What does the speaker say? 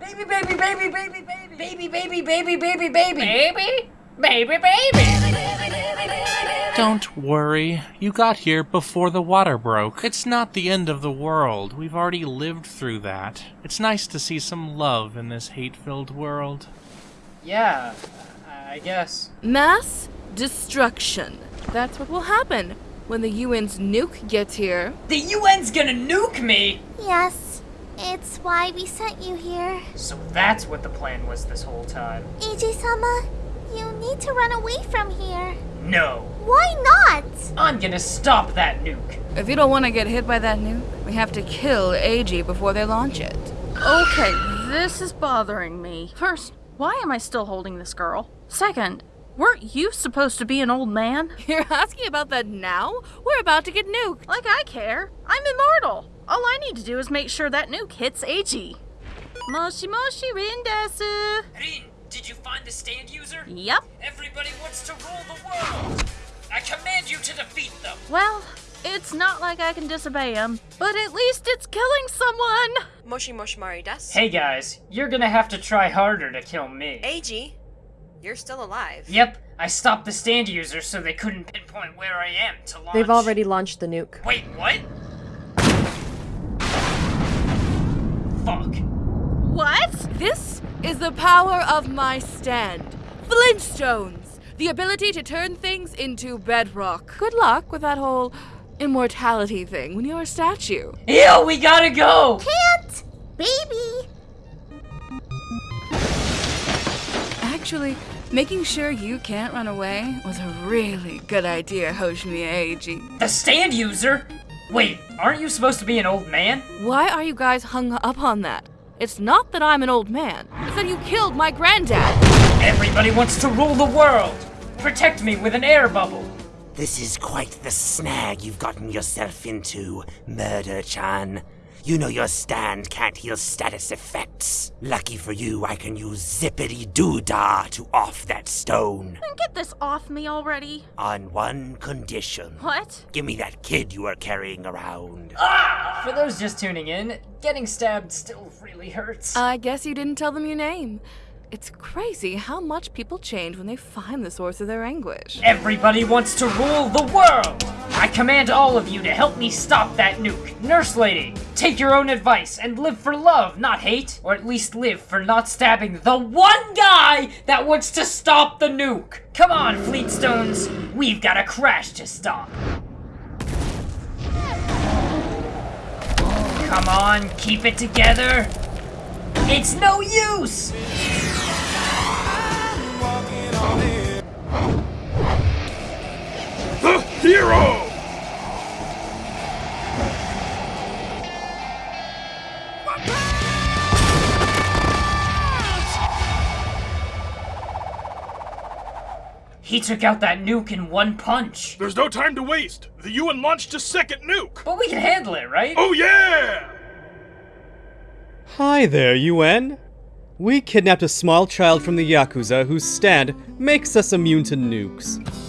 Baby, baby, baby, baby, baby, baby, baby, baby, baby, baby. Baby? Baby, baby! Don't worry, you got here before the water broke. It's not the end of the world. We've already lived through that. It's nice to see some love in this hate filled world. Yeah, I guess. Mass destruction. That's what will happen when the UN's nuke gets here. The UN's gonna nuke me! Yes, it's why we sent you here. So that's what the plan was this whole time. Eiji-sama, you need to run away from here. No. Why not? I'm gonna stop that nuke. If you don't want to get hit by that nuke, we have to kill AG before they launch it. Okay, this is bothering me. First, why am I still holding this girl? Second, weren't you supposed to be an old man? You're asking about that now? We're about to get nuked. Like I care. I'm immortal. All I need to do is make sure that nuke hits AG. Moshi moshi Rin desu. Rin, did you find the stand user? Yep. Everybody wants to rule the world. I command you to defeat them. Well, it's not like I can disobey him, but at least it's killing someone. Moshi Moshi Mari desu. Hey guys, you're gonna have to try harder to kill me. AG, you're still alive. Yep, I stopped the stand user so they couldn't pinpoint where I am to launch. They've already launched the nuke. Wait, what? Fuck. What? This is the power of my stand. Flintstones! The ability to turn things into bedrock. Good luck with that whole immortality thing when you're a statue. Ew, we gotta go! Can't! Baby! Actually, making sure you can't run away was a really good idea, Hoshimi Eiji. The stand user? Wait, aren't you supposed to be an old man? Why are you guys hung up on that? It's not that I'm an old man. It's that you killed my granddad. Everybody wants to rule the world! Protect me with an air bubble! This is quite the snag you've gotten yourself into, Murder Chan. You know your stand can't heal status effects. Lucky for you, I can use Zippity Doo Dah to off that stone. Then get this off me already. On one condition. What? Give me that kid you are carrying around. Ah! For those just tuning in, getting stabbed still really hurts. I guess you didn't tell them your name. It's crazy how much people change when they find the source of their anguish. Everybody wants to rule the world! I command all of you to help me stop that nuke. Nurse lady, take your own advice and live for love, not hate. Or at least live for not stabbing the one guy that wants to stop the nuke. Come on, Fleetstones. We've got a crash to stop. Come on, keep it together. It's no use! The hero! He took out that nuke in one punch. There's no time to waste. The UN launched a second nuke. But we can handle it, right? Oh yeah! Hi there, UN. We kidnapped a small child from the Yakuza whose stand makes us immune to nukes.